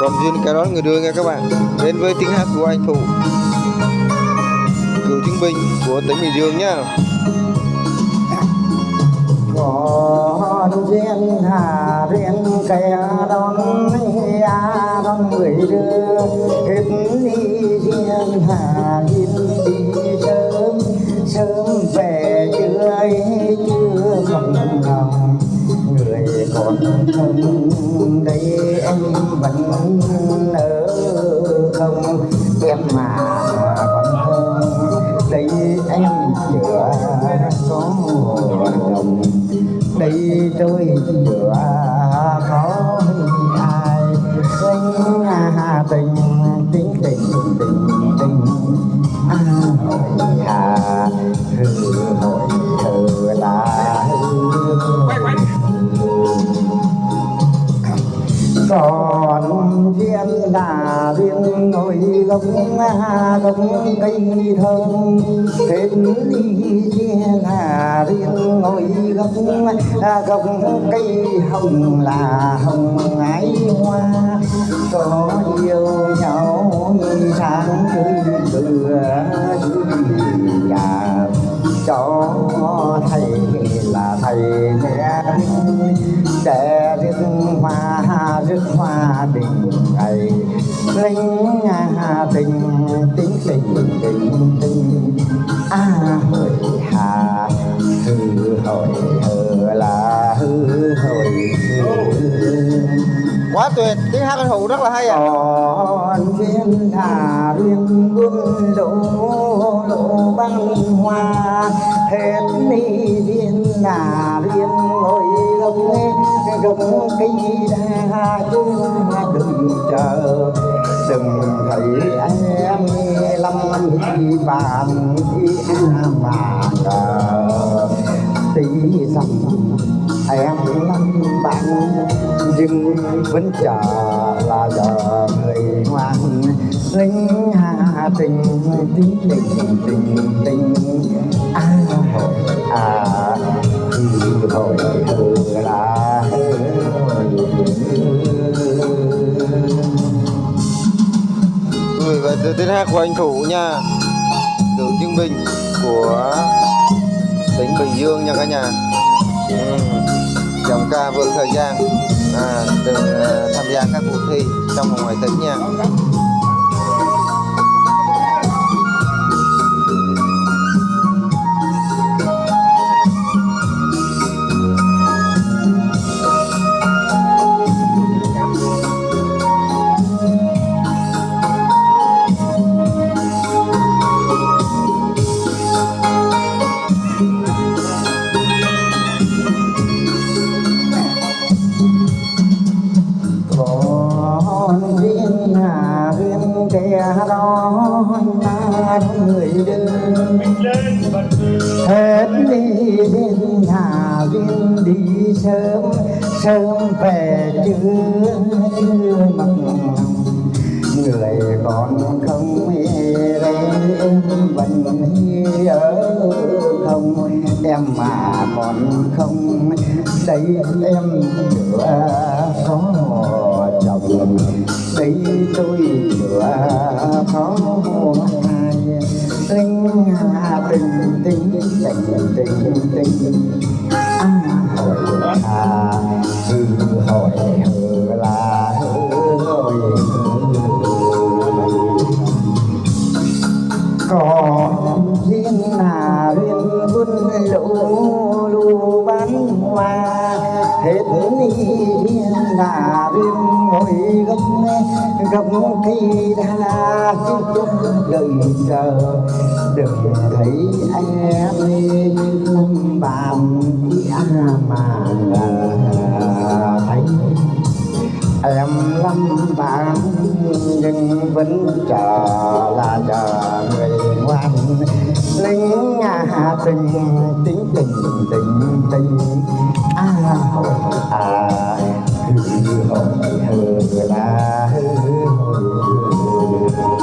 còn duyên cái đó người đưa nha các bạn. Đến với tiếng hát của anh phụ cựu chiến binh của tỉnh bình dương nhá. Còn duyên hà duyên kẻ đón à đón người đưa. Hết đi duyên hà duyên đi. Còn không đây em vẫn ở không em mà còn không đây em chưa có đồng đây tôi chưa có ai tình tình tình tình tình à đà là duyên ngồi gốc gốc cây thơm. Hết đi chia là riêng ngồi gốc gốc cây hồng là hồng ái hoa. Có yêu nhau sáng tươi bừa nhà cho thầy là thầy mẹ để rước hoa rước hoa đình ngày linh nhà tình tình tình tình tình. À hội hà hư hội hư là hư hội hư quá tuyệt tiếng hát phụ rất là hay à còn duyên thả duyên buôn lộ lộ băng hoa hết đi duyên là duyên ngồi đi ra cây đa đừng chờ. Đừng thấy em lâm đi bàn đi mà chờ. Tí rằng em lắm, bạn nhưng vẫn chờ là giờ người ngoan. Linh hà tình tình tình tình tình. À hồi à thì hồi hồi từ tiếng hát của anh thủ nha. Từ chiến binh của tỉnh bình dương nha cả nhà. Ừ. giọng ca vượt thời gian. À, từng uh, ờ, tham gia các cuộc thi trong và ngoài tỉnh nha. Còn riêng hà viên kẻ đó ta người đơn hết đi duyên hà viên đi sớm sớm về chưa chưa mặc người còn không đây em vẫn ở không em mà còn không đây em chưa có đây tôi lửa có ai linh hà tình tình tình tình tình. Còn duyên là duyên quân lũ lũ bán hoa. Hết đi duyên là duyên ngồi gốc gốc khi đã chúc đời chờ. Được thấy em năm bàn mà thấy. Em lâm bạn nhưng vẫn chờ là chờ làm lính nhà tình tính tình tình tình à à hư hư hư hư hư hư hư